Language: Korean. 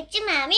입주마음이